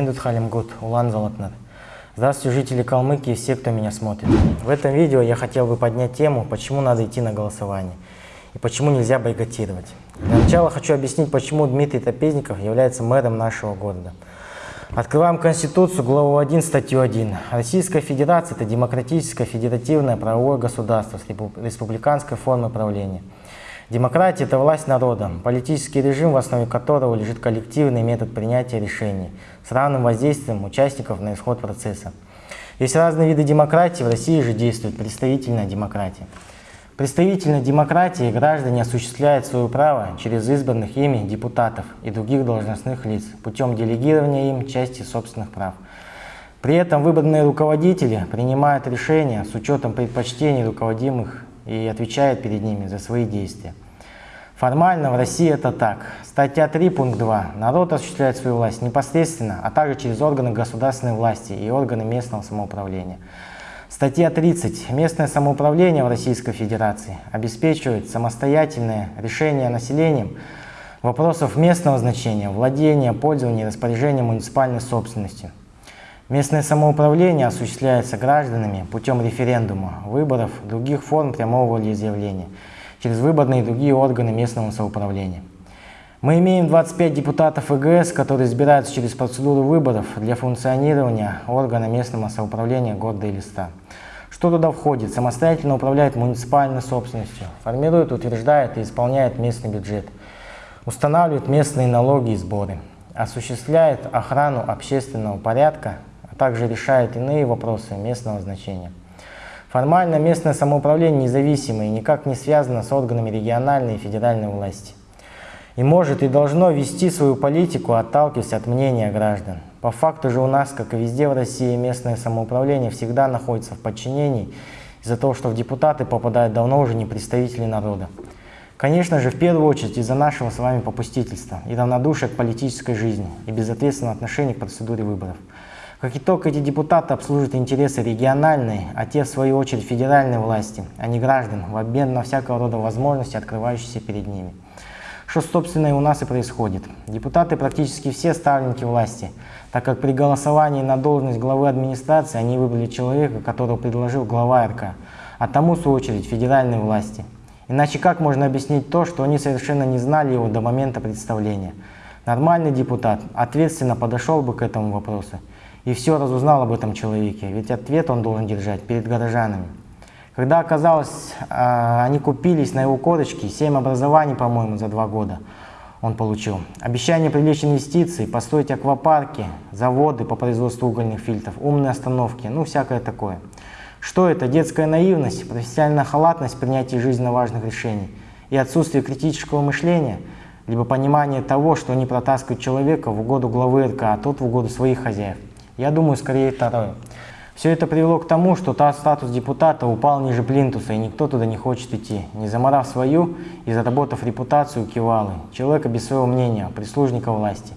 Мендут Халимгут, Улан Золотнар. Здравствуйте, жители Калмыкии и все, кто меня смотрит. В этом видео я хотел бы поднять тему, почему надо идти на голосование и почему нельзя бойкотировать. Для начала хочу объяснить, почему Дмитрий Топезников является мэром нашего города. Открываем Конституцию, главу 1, статью 1. Российская Федерация – это демократическое федеративное правовое государство с республиканской формой правления. Демократия – это власть народа, политический режим, в основе которого лежит коллективный метод принятия решений с равным воздействием участников на исход процесса. Есть разные виды демократии, в России же действует представительная демократия. Представительной демократии граждане осуществляют свое право через избранных ими депутатов и других должностных лиц путем делегирования им части собственных прав. При этом выбранные руководители принимают решения с учетом предпочтений руководимых и отвечают перед ними за свои действия. Формально в России это так. Статья 3, пункт 2. Народ осуществляет свою власть непосредственно, а также через органы государственной власти и органы местного самоуправления. Статья 30. Местное самоуправление в Российской Федерации обеспечивает самостоятельное решение населением вопросов местного значения, владения, пользования и распоряжения муниципальной собственностью. Местное самоуправление осуществляется гражданами путем референдума, выборов, других форм прямого волеизъявления, через выборные и другие органы местного самоуправления. Мы имеем 25 депутатов ИГС, которые избираются через процедуру выборов для функционирования органа местного самоуправления города Элиста. Что туда входит? Самостоятельно управляет муниципальной собственностью, формирует, утверждает и исполняет местный бюджет, устанавливает местные налоги и сборы, осуществляет охрану общественного порядка, также решает иные вопросы местного значения. Формально местное самоуправление независимо и никак не связано с органами региональной и федеральной власти и может и должно вести свою политику, отталкиваясь от мнения граждан. По факту же у нас, как и везде в России, местное самоуправление всегда находится в подчинении из-за того, что в депутаты попадают давно уже не представители народа. Конечно же, в первую очередь из-за нашего с вами попустительства и равнодушия к политической жизни и безответственного отношения к процедуре выборов. Как итог, эти депутаты обслуживают интересы региональной, а те, в свою очередь, федеральной власти, а не граждан, в обмен на всякого рода возможности, открывающиеся перед ними. Что, собственно, и у нас и происходит. Депутаты практически все ставленники власти, так как при голосовании на должность главы администрации они выбрали человека, которого предложил глава РК, а тому, в свою очередь, федеральной власти. Иначе как можно объяснить то, что они совершенно не знали его до момента представления? Нормальный депутат ответственно подошел бы к этому вопросу и все разузнал об этом человеке, ведь ответ он должен держать перед горожанами. Когда оказалось, а, они купились на его корочки, 7 образований, по-моему, за два года он получил. Обещание привлечь инвестиции, построить аквапарки, заводы по производству угольных фильтров, умные остановки, ну всякое такое. Что это? Детская наивность, профессиональная халатность в принятии жизненно важных решений и отсутствие критического мышления, либо понимание того, что они протаскивают человека в угоду главы РК, а тот в угоду своих хозяев. Я думаю, скорее второе. Все это привело к тому, что та статус депутата упал ниже плинтуса, и никто туда не хочет идти, не заморав свою и заработав репутацию кивалы, человека без своего мнения, прислужника власти.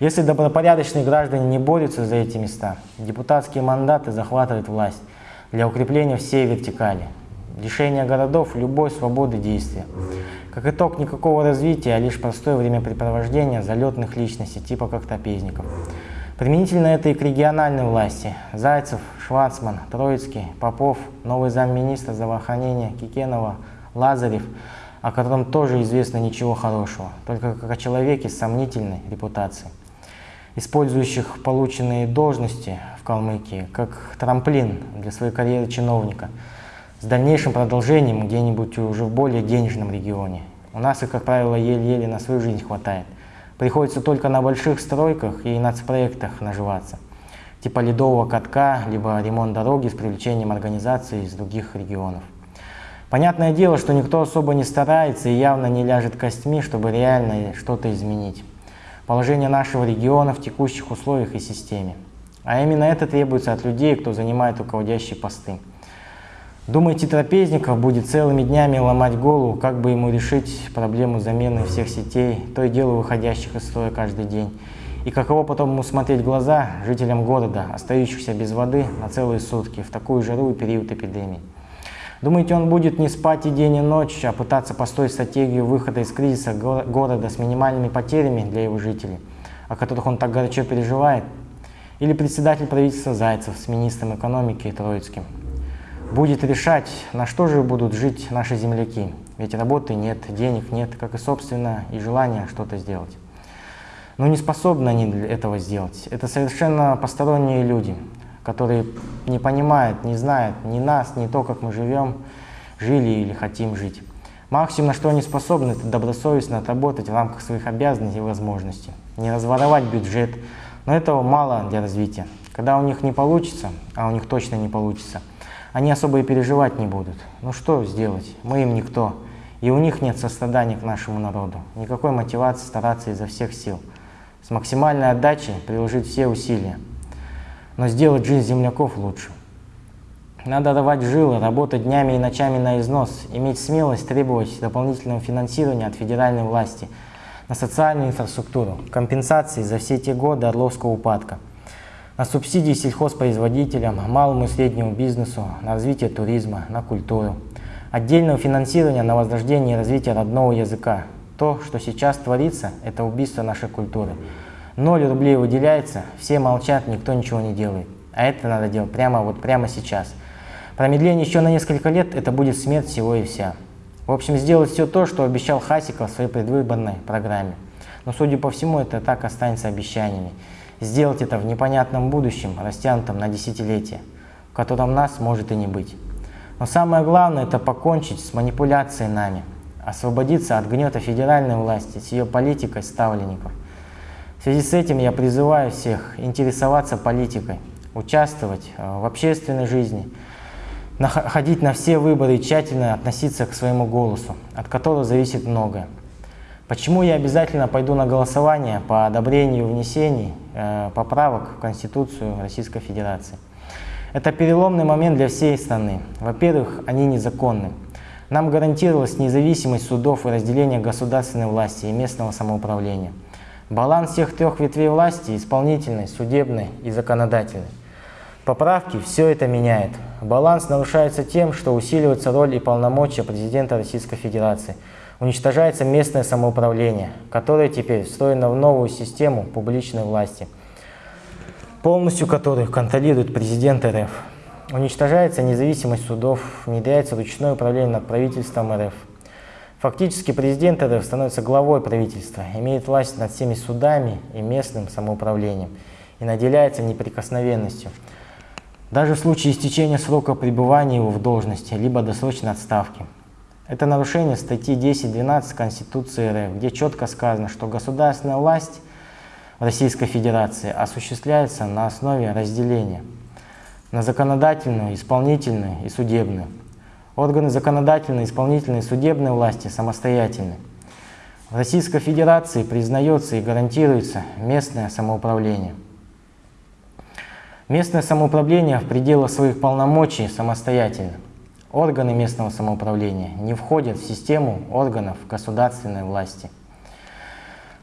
Если добропорядочные граждане не борются за эти места, депутатские мандаты захватывают власть для укрепления всей вертикали, лишения городов любой свободы действия. Как итог, никакого развития, а лишь простое времяпрепровождение залетных личностей, типа как Топезников. Применительно это и к региональной власти. Зайцев, Шварцман, Троицкий, Попов, новый замминистра здравоохранения Кикенова, Лазарев, о котором тоже известно ничего хорошего, только как о человеке с сомнительной репутацией, использующих полученные должности в Калмыкии как трамплин для своей карьеры чиновника, с дальнейшим продолжением где-нибудь уже в более денежном регионе. У нас их, как правило, еле-еле на свою жизнь хватает. Приходится только на больших стройках и нацпроектах наживаться, типа ледового катка, либо ремонт дороги с привлечением организаций из других регионов. Понятное дело, что никто особо не старается и явно не ляжет костьми, чтобы реально что-то изменить. Положение нашего региона в текущих условиях и системе. А именно это требуется от людей, кто занимает руководящие посты. Думаете, трапезников будет целыми днями ломать голову, как бы ему решить проблему замены всех сетей, то и дело выходящих из строя каждый день? И каково потом ему смотреть глаза жителям города, остающихся без воды на целые сутки в такую жару и период эпидемии? Думаете, он будет не спать и день и ночь, а пытаться построить стратегию выхода из кризиса города с минимальными потерями для его жителей, о которых он так горячо переживает? Или председатель правительства Зайцев с министром экономики Троицким. Будет решать, на что же будут жить наши земляки. Ведь работы нет, денег нет, как и собственно и желания что-то сделать. Но не способны они этого сделать. Это совершенно посторонние люди, которые не понимают, не знают ни нас, ни то, как мы живем, жили или хотим жить. Максимум, на что они способны, это добросовестно отработать в рамках своих обязанностей и возможностей. Не разворовать бюджет, но этого мало для развития. Когда у них не получится, а у них точно не получится, они особо и переживать не будут. Ну что сделать? Мы им никто. И у них нет сострадания к нашему народу. Никакой мотивации стараться изо всех сил. С максимальной отдачей приложить все усилия. Но сделать жизнь земляков лучше. Надо давать жилы, работать днями и ночами на износ, иметь смелость требовать дополнительного финансирования от федеральной власти на социальную инфраструктуру, компенсации за все те годы орловского упадка, на субсидии сельхозпроизводителям, малому и среднему бизнесу, на развитие туризма, на культуру, отдельного финансирования на возрождение и развитие родного языка. То, что сейчас творится, это убийство нашей культуры. Ноль рублей выделяется, все молчат, никто ничего не делает. А это надо делать прямо вот прямо сейчас – Промедление еще на несколько лет – это будет смерть всего и вся. В общем, сделать все то, что обещал Хасиков в своей предвыборной программе. Но, судя по всему, это так останется обещаниями. Сделать это в непонятном будущем, растянутом на десятилетия, в котором нас может и не быть. Но самое главное – это покончить с манипуляцией нами, освободиться от гнета федеральной власти, с ее политикой ставленников. В связи с этим я призываю всех интересоваться политикой, участвовать э, в общественной жизни – ходить на все выборы и тщательно относиться к своему голосу, от которого зависит многое. Почему я обязательно пойду на голосование по одобрению внесений э, поправок в Конституцию Российской Федерации? Это переломный момент для всей страны. Во-первых, они незаконны. Нам гарантировалась независимость судов и разделение государственной власти и местного самоуправления. Баланс всех трех ветвей власти – исполнительной, судебной и законодательной. Поправки все это меняет. Баланс нарушается тем, что усиливается роль и полномочия президента Российской Федерации. Уничтожается местное самоуправление, которое теперь встроено в новую систему публичной власти, полностью которых контролирует президент РФ. Уничтожается независимость судов, внедряется ручное управление над правительством РФ. Фактически президент РФ становится главой правительства, имеет власть над всеми судами и местным самоуправлением и наделяется неприкосновенностью – даже в случае истечения срока пребывания его в должности, либо досрочной отставки. Это нарушение статьи 10.12 Конституции РФ, где четко сказано, что государственная власть в Российской Федерации осуществляется на основе разделения на законодательную, исполнительную и судебную. Органы законодательной, исполнительной и судебной власти самостоятельны. В Российской Федерации признается и гарантируется местное самоуправление – Местное самоуправление в пределах своих полномочий самостоятельно. Органы местного самоуправления не входят в систему органов государственной власти.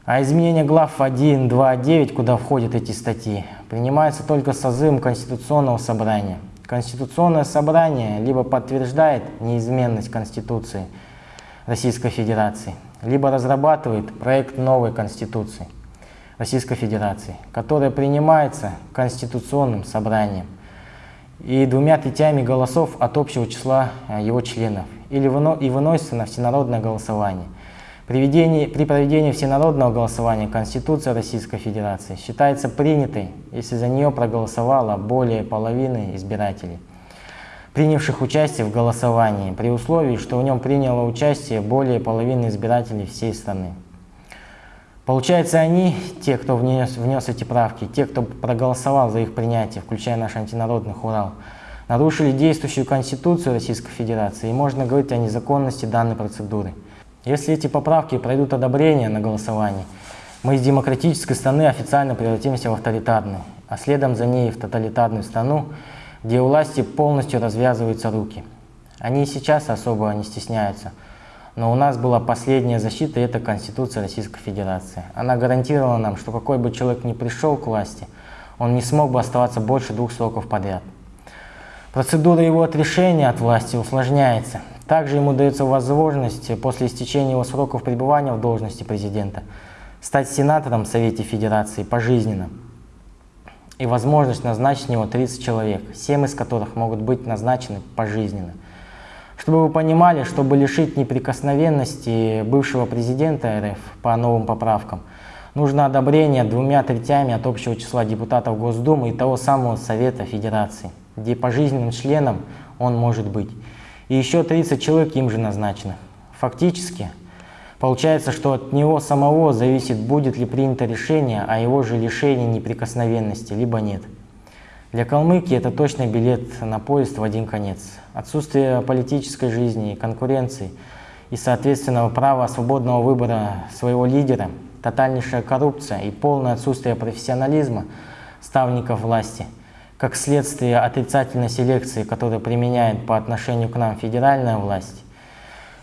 А изменение глав 1, 2, 9, куда входят эти статьи, принимается только созывом Конституционного собрания. Конституционное собрание либо подтверждает неизменность Конституции Российской Федерации, либо разрабатывает проект новой Конституции. Российской Федерации, которая принимается Конституционным собранием и двумя третями голосов от общего числа э, его членов или выно, и выносится на всенародное голосование. При, ведении, при проведении всенародного голосования Конституция Российской Федерации считается принятой, если за нее проголосовало более половины избирателей, принявших участие в голосовании, при условии, что в нем приняло участие более половины избирателей всей страны. Получается, они, те, кто внес, внес эти правки, те, кто проголосовал за их принятие, включая наш антинародный Урал, нарушили действующую Конституцию Российской Федерации, и можно говорить о незаконности данной процедуры. Если эти поправки пройдут одобрение на голосовании, мы из демократической страны официально превратимся в авторитарную, а следом за ней в тоталитарную страну, где у власти полностью развязываются руки. Они и сейчас особо не стесняются – но у нас была последняя защита, и это Конституция Российской Федерации. Она гарантировала нам, что какой бы человек ни пришел к власти, он не смог бы оставаться больше двух сроков подряд. Процедура его отрешения от власти усложняется. Также ему дается возможность после истечения его сроков пребывания в должности президента стать сенатором в Совете Федерации пожизненно. и возможность назначить в него 30 человек, 7 из которых могут быть назначены пожизненно. Чтобы вы понимали, чтобы лишить неприкосновенности бывшего президента РФ по новым поправкам, нужно одобрение двумя третями от общего числа депутатов Госдумы и того самого Совета Федерации, где пожизненным членом он может быть. И еще 30 человек им же назначено. Фактически, получается, что от него самого зависит, будет ли принято решение о его же лишении неприкосновенности, либо нет. Для Калмыкии это точно билет на поезд в один конец. Отсутствие политической жизни, конкуренции и, соответственного права свободного выбора своего лидера, тотальнейшая коррупция и полное отсутствие профессионализма ставников власти, как следствие отрицательной селекции, которую применяет по отношению к нам федеральная власть,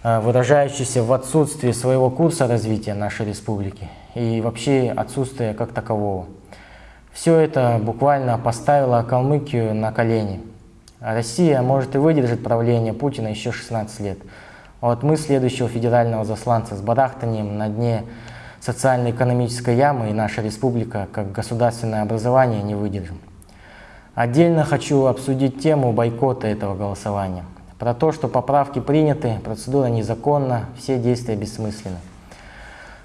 э, выражающаяся в отсутствии своего курса развития нашей республики и вообще отсутствие как такового. Все это буквально поставило Калмыкию на колени. Россия может и выдержать правление Путина еще 16 лет. А вот мы следующего федерального засланца с барахтанием на дне социально-экономической ямы и наша республика как государственное образование не выдержим. Отдельно хочу обсудить тему бойкота этого голосования. Про то, что поправки приняты, процедура незаконна, все действия бессмысленны.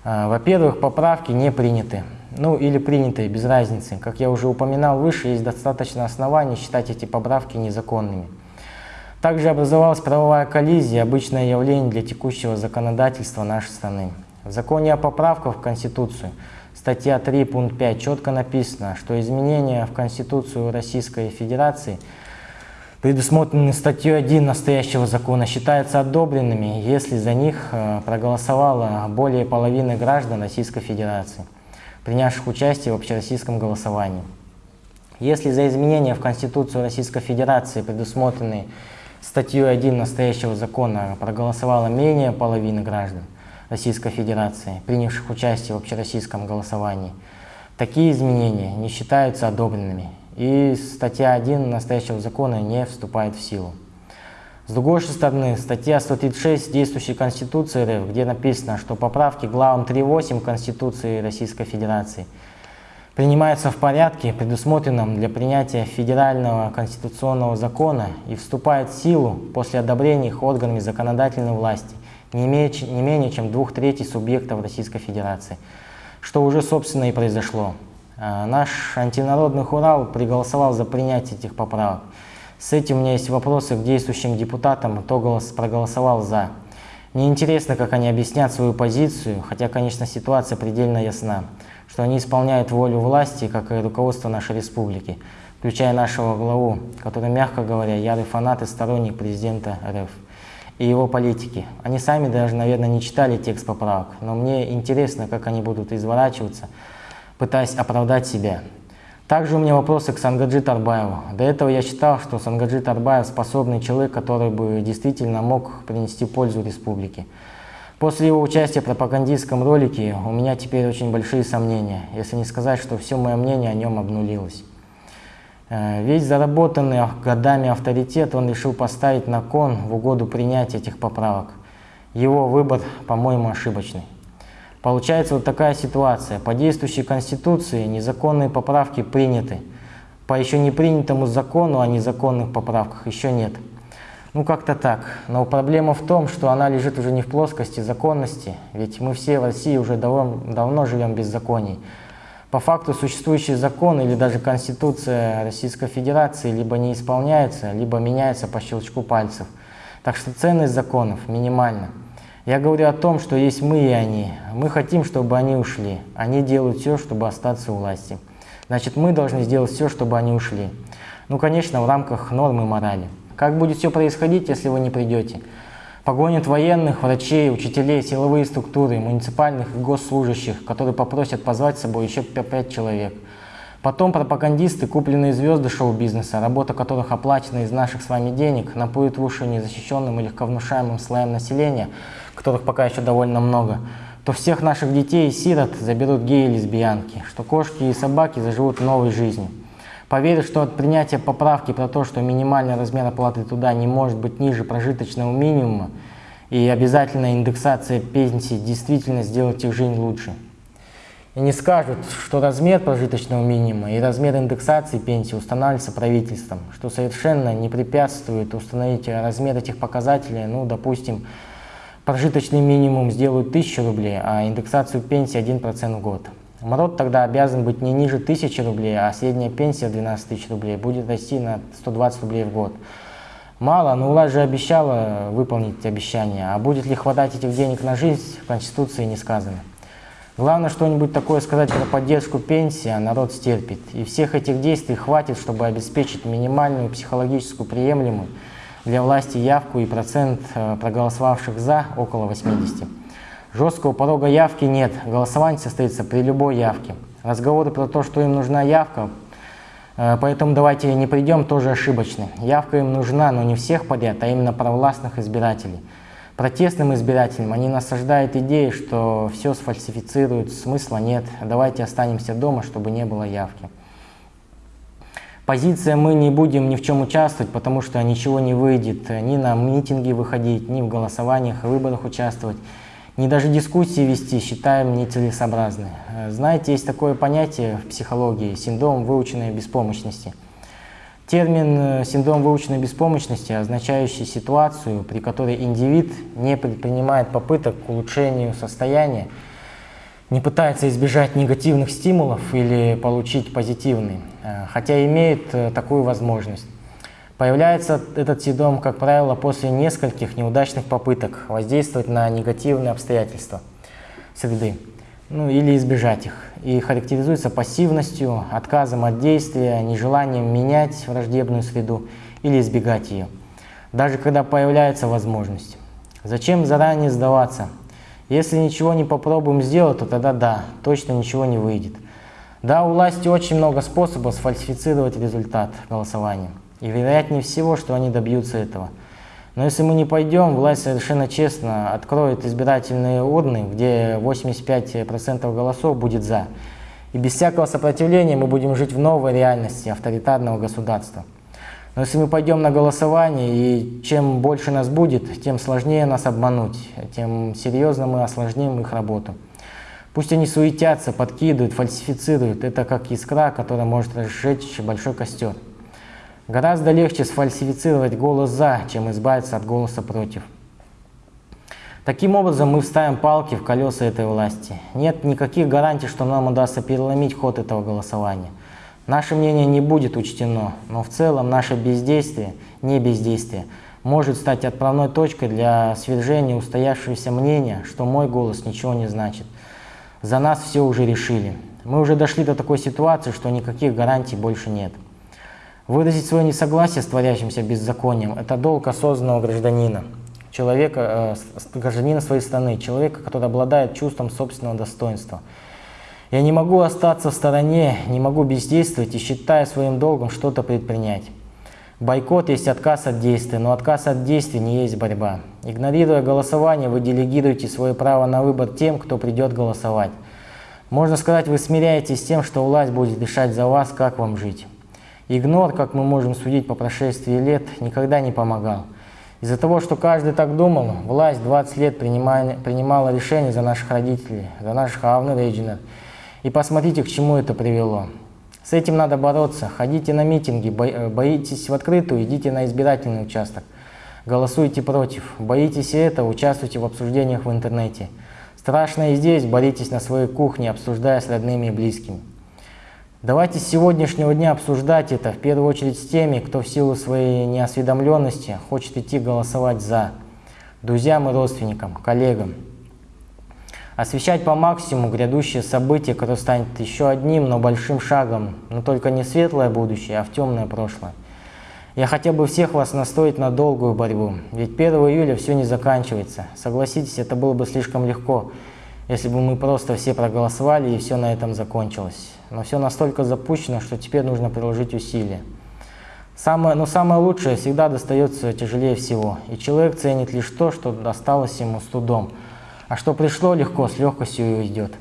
А, во-первых, поправки не приняты ну или принятые, без разницы. Как я уже упоминал выше, есть достаточно оснований считать эти поправки незаконными. Также образовалась правовая коллизия, обычное явление для текущего законодательства нашей страны. В законе о поправках в Конституцию, статья 3, пункт 5, четко написано, что изменения в Конституцию Российской Федерации предусмотренные статьей 1 настоящего закона, считаются одобренными, если за них э, проголосовало более половины граждан Российской Федерации принявших участие в общероссийском голосовании. Если за изменения в Конституцию Российской Федерации, предусмотренные статьей 1 настоящего закона, проголосовало менее половины граждан Российской Федерации, принявших участие в общероссийском голосовании, такие изменения не считаются одобренными, и статья 1 настоящего закона не вступает в силу. С другой стороны, статья 136 действующей Конституции РФ, где написано, что поправки главам 3.8 Конституции Российской Федерации принимаются в порядке, предусмотренном для принятия федерального конституционного закона и вступают в силу после одобрения их органами законодательной власти не, имея, не менее чем двух третей субъектов Российской Федерации, что уже собственно и произошло. А наш антинародный хурал приголосовал за принятие этих поправок. С этим у меня есть вопросы к действующим депутатам, кто голос, проголосовал «за». Мне интересно, как они объяснят свою позицию, хотя, конечно, ситуация предельно ясна, что они исполняют волю власти, как и руководство нашей республики, включая нашего главу, который, мягко говоря, ярый фанат и сторонник президента РФ и его политики. Они сами даже, наверное, не читали текст поправок, но мне интересно, как они будут изворачиваться, пытаясь оправдать себя. Также у меня вопросы к Сангаджи Тарбаеву. До этого я считал, что Сангаджи Тарбаев способный человек, который бы действительно мог принести пользу республике. После его участия в пропагандистском ролике у меня теперь очень большие сомнения, если не сказать, что все мое мнение о нем обнулилось. Э, весь заработанный годами авторитет он решил поставить на кон в угоду принятия этих поправок. Его выбор, по-моему, ошибочный. Получается вот такая ситуация. По действующей Конституции незаконные поправки приняты. По еще не принятому закону о незаконных поправках еще нет. Ну как-то так. Но проблема в том, что она лежит уже не в плоскости законности, ведь мы все в России уже давно, давно живем без законий. По факту существующий закон или даже Конституция Российской Федерации либо не исполняется, либо меняется по щелчку пальцев. Так что ценность законов минимальна. Я говорю о том, что есть мы и они. Мы хотим, чтобы они ушли. Они делают все, чтобы остаться у власти. Значит, мы должны сделать все, чтобы они ушли. Ну, конечно, в рамках нормы морали. Как будет все происходить, если вы не придете? Погонят военных, врачей, учителей, силовые структуры, муниципальных и госслужащих, которые попросят позвать с собой еще пять человек. Потом пропагандисты, купленные звезды шоу-бизнеса, работа которых оплачена из наших с вами денег, напоят в уши незащищенным и легковнушаемым слоям населения, которых пока еще довольно много, то всех наших детей и сирот заберут геи и лесбиянки, что кошки и собаки заживут новой жизнью. Поверю, что от принятия поправки про то, что минимальный размер оплаты туда не может быть ниже прожиточного минимума, и обязательная индексация пенсий действительно сделает их жизнь лучше. и не скажут, что размер прожиточного минимума и размер индексации пенсии устанавливается правительством, что совершенно не препятствует установить размер этих показателей, ну, допустим, прожиточный минимум сделают 1000 рублей, а индексацию пенсии 1% в год. МРОД тогда обязан быть не ниже 1000 рублей, а средняя пенсия 12 тысяч рублей будет расти на 120 рублей в год. Мало, но власть же обещала выполнить обещание, а будет ли хватать этих денег на жизнь, в Конституции не сказано. Главное что-нибудь такое сказать про поддержку пенсии, а народ стерпит. И всех этих действий хватит, чтобы обеспечить минимальную психологическую приемлемую для власти явку и процент э, проголосовавших «за» около 80. Жесткого порога явки нет, голосование состоится при любой явке. Разговоры про то, что им нужна явка, э, поэтому давайте не придем, тоже ошибочны. Явка им нужна, но не всех подряд, а именно провластных избирателей протестным избирателям они насаждают идеи, что все сфальсифицируют, смысла нет, давайте останемся дома, чтобы не было явки. Позиция «мы не будем ни в чем участвовать, потому что ничего не выйдет, ни на митинги выходить, ни в голосованиях и выборах участвовать, ни даже дискуссии вести считаем нецелесообразной». Знаете, есть такое понятие в психологии – синдром выученной беспомощности – Термин э, «синдром выученной беспомощности», означающий ситуацию, при которой индивид не предпринимает попыток к улучшению состояния, не пытается избежать негативных стимулов или получить позитивный, э, хотя имеет э, такую возможность. Появляется этот синдром, как правило, после нескольких неудачных попыток воздействовать на негативные обстоятельства среды ну, или избежать их. И характеризуется пассивностью, отказом от действия, нежеланием менять враждебную среду или избегать ее, даже когда появляется возможность. Зачем заранее сдаваться? Если ничего не попробуем сделать, то тогда да, точно ничего не выйдет. Да, у власти очень много способов сфальсифицировать результат голосования. И вероятнее всего, что они добьются этого – но если мы не пойдем, власть совершенно честно откроет избирательные урны, где 85% голосов будет «за». И без всякого сопротивления мы будем жить в новой реальности авторитарного государства. Но если мы пойдем на голосование, и чем больше нас будет, тем сложнее нас обмануть, тем серьезно мы осложним их работу. Пусть они суетятся, подкидывают, фальсифицируют. Это как искра, которая может разжечь большой костер. Гораздо легче сфальсифицировать голос «за», чем избавиться от голоса «против». Таким образом, мы вставим палки в колеса этой власти. Нет никаких гарантий, что нам удастся переломить ход этого голосования. Наше мнение не будет учтено, но в целом наше бездействие, не бездействие, может стать отправной точкой для свержения устоявшегося мнения, что мой голос ничего не значит. За нас все уже решили. Мы уже дошли до такой ситуации, что никаких гарантий больше нет. Выразить свое несогласие с творящимся беззаконием – это долг осознанного гражданина, человека, э, гражданина своей страны, человека, который обладает чувством собственного достоинства. Я не могу остаться в стороне, не могу бездействовать и считая своим долгом что-то предпринять. Бойкот есть отказ от действия, но отказ от действий не есть борьба. Игнорируя голосование, вы делегируете свое право на выбор тем, кто придет голосовать. Можно сказать, вы смиряетесь с тем, что власть будет решать за вас, как вам жить. Игнор, как мы можем судить по прошествии лет, никогда не помогал. Из-за того, что каждый так думал, власть 20 лет принимала, принимала решения за наших родителей, за наших авнерейджинов. И посмотрите, к чему это привело. С этим надо бороться. Ходите на митинги, э, боитесь в открытую, идите на избирательный участок. Голосуйте против. Боитесь этого, участвуйте в обсуждениях в интернете. Страшно и здесь, боритесь на своей кухне, обсуждая с родными и близкими. Давайте с сегодняшнего дня обсуждать это, в первую очередь с теми, кто в силу своей неосведомленности хочет идти голосовать «за», друзьям и родственникам, коллегам. Освещать по максимуму грядущее событие, которое станет еще одним, но большим шагом, но только не светлое будущее, а в темное прошлое. Я хотел бы всех вас настроить на долгую борьбу, ведь 1 июля все не заканчивается. Согласитесь, это было бы слишком легко, если бы мы просто все проголосовали и все на этом закончилось но все настолько запущено, что теперь нужно приложить усилия. Самое, но самое лучшее всегда достается тяжелее всего, и человек ценит лишь то, что досталось ему с трудом, а что пришло легко, с легкостью и уйдет.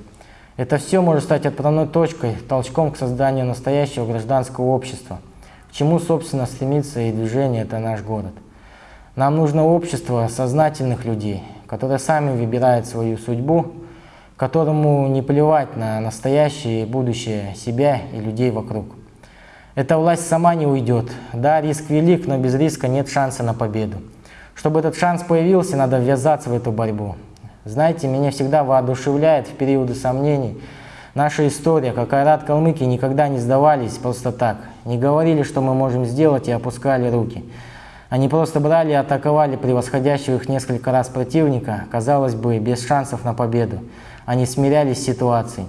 Это все может стать отправной точкой, толчком к созданию настоящего гражданского общества, к чему, собственно, стремится и движение «Это наш город». Нам нужно общество сознательных людей, которые сами выбирают свою судьбу, которому не плевать на настоящее и будущее себя и людей вокруг. Эта власть сама не уйдет. Да, риск велик, но без риска нет шанса на победу. Чтобы этот шанс появился, надо ввязаться в эту борьбу. Знаете, меня всегда воодушевляет в периоды сомнений наша история, как Айрат Калмыки никогда не сдавались просто так, не говорили, что мы можем сделать и опускали руки. Они просто брали и атаковали превосходящего их несколько раз противника, казалось бы, без шансов на победу. Они смирялись с ситуацией.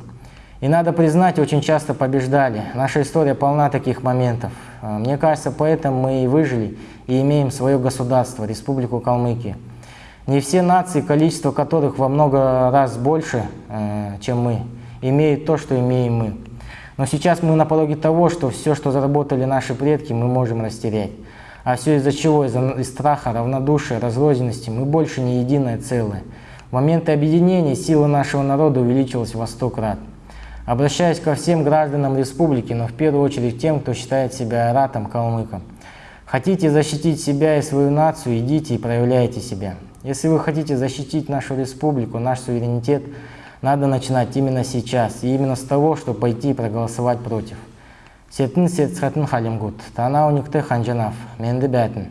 И надо признать, очень часто побеждали. Наша история полна таких моментов. А, мне кажется, поэтому мы и выжили, и имеем свое государство, Республику Калмыкия. Не все нации, количество которых во много раз больше, э, чем мы, имеют то, что имеем мы. Но сейчас мы на пороге того, что все, что заработали наши предки, мы можем растерять. А все из-за чего? Из-за страха, равнодушия, разрозненности. Мы больше не единое целое. В моменты объединения сила нашего народа увеличилась во сто крат. Обращаюсь ко всем гражданам республики, но в первую очередь тем, кто считает себя аратом, калмыком. Хотите защитить себя и свою нацию, идите и проявляйте себя. Если вы хотите защитить нашу республику, наш суверенитет, надо начинать именно сейчас, и именно с того, чтобы пойти и проголосовать против. Сертін сет халимгут, тана уникте ханжанав, менді бәтін.